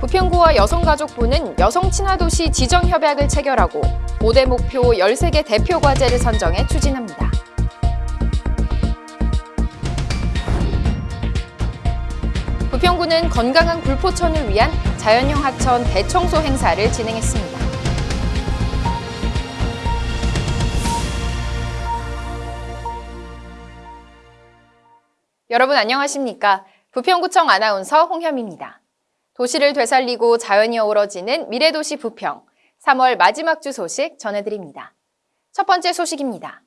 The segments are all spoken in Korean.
부평구와 여성가족부는 여성친화도시 지정협약을 체결하고 5대 목표 13개 대표 과제를 선정해 추진합니다. 부평구는 건강한 굴포천을 위한 자연형 하천 대청소 행사를 진행했습니다. 여러분 안녕하십니까? 부평구청 아나운서 홍현입니다. 도시를 되살리고 자연이 어우러지는 미래도시 부평 3월 마지막 주 소식 전해드립니다. 첫 번째 소식입니다.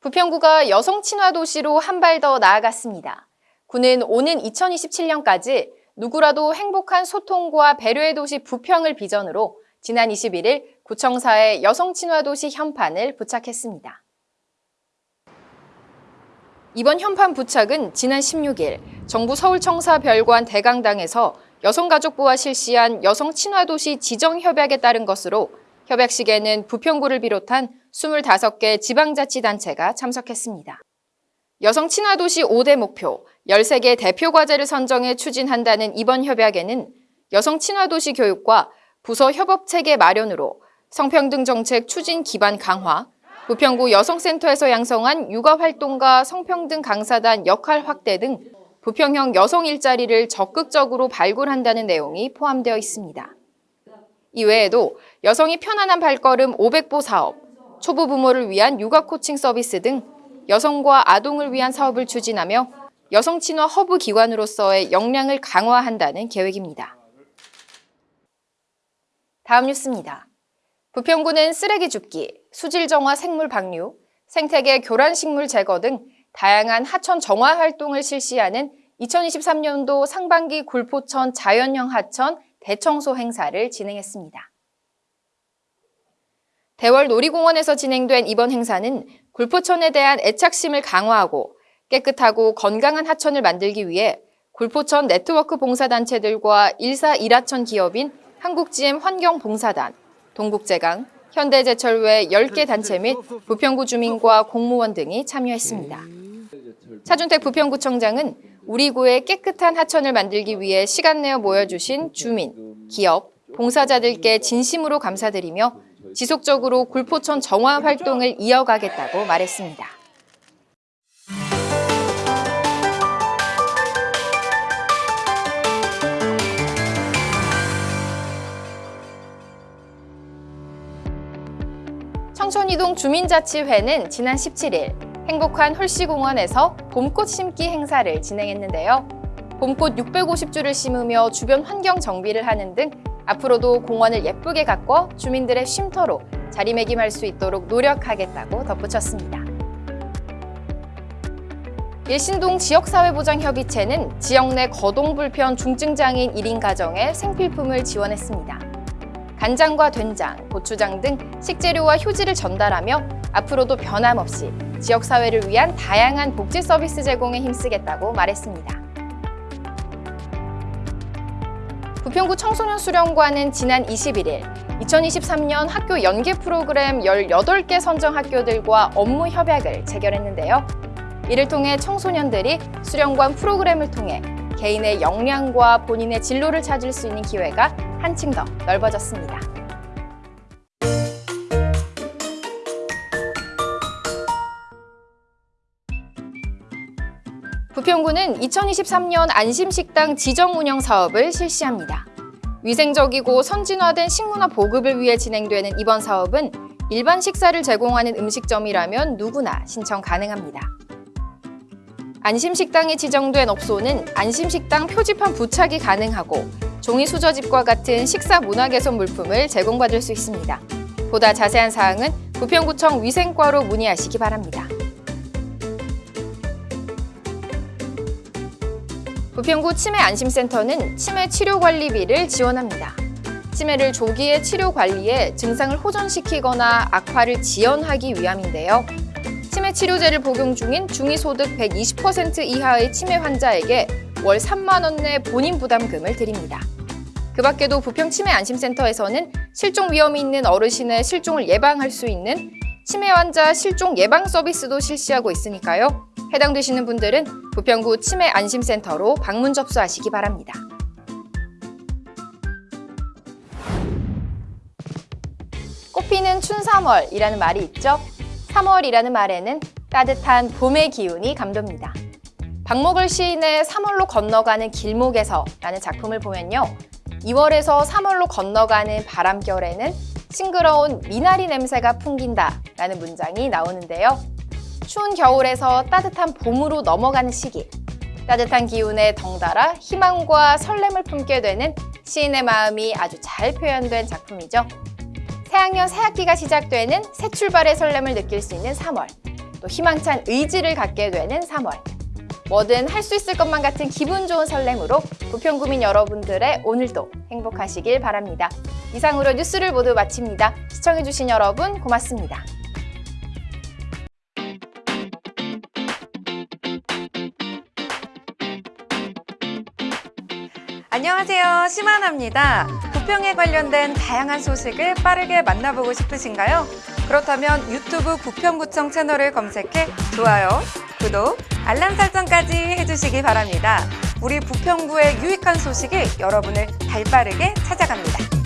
부평구가 여성 친화 도시로 한 발 더 나아갔습니다. 구는 오는 2027년까지 누구라도 행복한 소통과 배려의 도시 부평을 비전으로 지난 21일 구청사에 여성 친화 도시 현판을 부착했습니다. 이번 현판 부착은 지난 16일 정부 서울청사 별관 대강당에서 여성가족부와 실시한 여성 친화도시 지정 협약에 따른 것으로 협약식에는 부평구를 비롯한 25개 지방자치단체가 참석했습니다. 여성 친화도시 5대 목표, 13개 대표 과제를 선정해 추진한다는 이번 협약에는 여성 친화도시 교육과 부서 협업체계 마련으로 성평등 정책 추진 기반 강화, 부평구 여성센터에서 양성한 육아활동가 성평등 강사단 역할 확대 등 부평형 여성 일자리를 적극적으로 발굴한다는 내용이 포함되어 있습니다. 이외에도 여성이 편안한 발걸음 500보 사업, 초보 부모를 위한 육아 코칭 서비스 등 여성과 아동을 위한 사업을 추진하며 여성 친화 허브 기관으로서의 역량을 강화한다는 계획입니다. 다음 뉴스입니다. 부평구는 쓰레기 줍기, 수질 정화 생물 방류, 생태계 교란 식물 제거 등 다양한 하천 정화 활동을 실시하는 2023년도 상반기 굴포천 자연형 하천 대청소 행사를 진행했습니다. 대월 놀이공원에서 진행된 이번 행사는 굴포천에 대한 애착심을 강화하고 깨끗하고 건강한 하천을 만들기 위해 굴포천 네트워크 봉사단체들과 일사 일하천 기업인 한국GM 환경봉사단, 동국제강, 현대제철 외 10개 단체 및 부평구 주민과 공무원 등이 참여했습니다. 차준택 부평구청장은 우리 구의 깨끗한 하천을 만들기 위해 시간 내어 모여주신 주민, 기업, 봉사자들께 진심으로 감사드리며 지속적으로 굴포천 정화 활동을 이어가겠다고 말했습니다. 청천이동 주민자치회는 지난 17일 행복한 홀씨공원에서 봄꽃 심기 행사를 진행했는데요. 봄꽃 650주를 심으며 주변 환경 정비를 하는 등 앞으로도 공원을 예쁘게 가꿔 주민들의 쉼터로 자리매김할 수 있도록 노력하겠다고 덧붙였습니다. 일신동 지역사회보장협의체는 지역 내 거동 불편 중증장애인 1인 가정에 생필품을 지원했습니다. 간장과 된장, 고추장 등 식재료와 휴지를 전달하며 앞으로도 변함없이 지역사회를 위한 다양한 복지 서비스 제공에 힘쓰겠다고 말했습니다. 부평구 청소년 수련관은 지난 21일 2023년 학교 연계 프로그램 18개 선정 학교들과 업무 협약을 체결했는데요. 이를 통해 청소년들이 수련관 프로그램을 통해 개인의 역량과 본인의 진로를 찾을 수 있는 기회가 한층 더 넓어졌습니다. 부평구는 2023년 안심식당 지정 운영 사업을 실시합니다. 위생적이고 선진화된 식문화 보급을 위해 진행되는 이번 사업은 일반 식사를 제공하는 음식점이라면 누구나 신청 가능합니다. 안심식당에 지정된 업소는 안심식당 표지판 부착이 가능하고 종이 수저집과 같은 식사 문화 개선 물품을 제공받을 수 있습니다. 보다 자세한 사항은 부평구청 위생과로 문의하시기 바랍니다. 부평구 치매안심센터는 치매 치료관리비를 지원합니다. 치매를 조기에 치료 관리해 증상을 호전시키거나 악화를 지연하기 위함인데요. 치매 치료제를 복용 중인 중위소득 120% 이하의 치매 환자에게 월 3만 원 내 본인 부담금을 드립니다. 그 밖에도 부평 치매 안심센터에서는 실종 위험이 있는 어르신의 실종을 예방할 수 있는 치매 환자 실종 예방 서비스도 실시하고 있으니까요. 해당되시는 분들은 부평구 치매 안심센터로 방문 접수하시기 바랍니다. 꽃피는 춘 3월이라는 말이 있죠. 3월이라는 말에는 따뜻한 봄의 기운이 감돕니다. 박목을 시인의 3월로 건너가는 길목에서 라는 작품을 보면요. 2월에서 3월로 건너가는 바람결에는 싱그러운 미나리 냄새가 풍긴다 라는 문장이 나오는데요. 추운 겨울에서 따뜻한 봄으로 넘어가는 시기, 따뜻한 기운에 덩달아 희망과 설렘을 품게 되는 시인의 마음이 아주 잘 표현된 작품이죠. 새학년 새학기가 시작되는 새 출발의 설렘을 느낄 수 있는 3월, 또 희망찬 의지를 갖게 되는 3월. 뭐든 할 수 있을 것만 같은 기분 좋은 설렘으로 부평구민 여러분들의 오늘도 행복하시길 바랍니다. 이상으로 뉴스를 모두 마칩니다. 시청해주신 여러분 고맙습니다. 안녕하세요. 심하나입니다. 부평에 관련된 다양한 소식을 빠르게 만나보고 싶으신가요? 그렇다면 유튜브 부평구청 채널을 검색해 좋아요, 구독, 알람 설정까지 해주시기 바랍니다. 우리 부평구의 유익한 소식이 여러분을 발빠르게 찾아갑니다.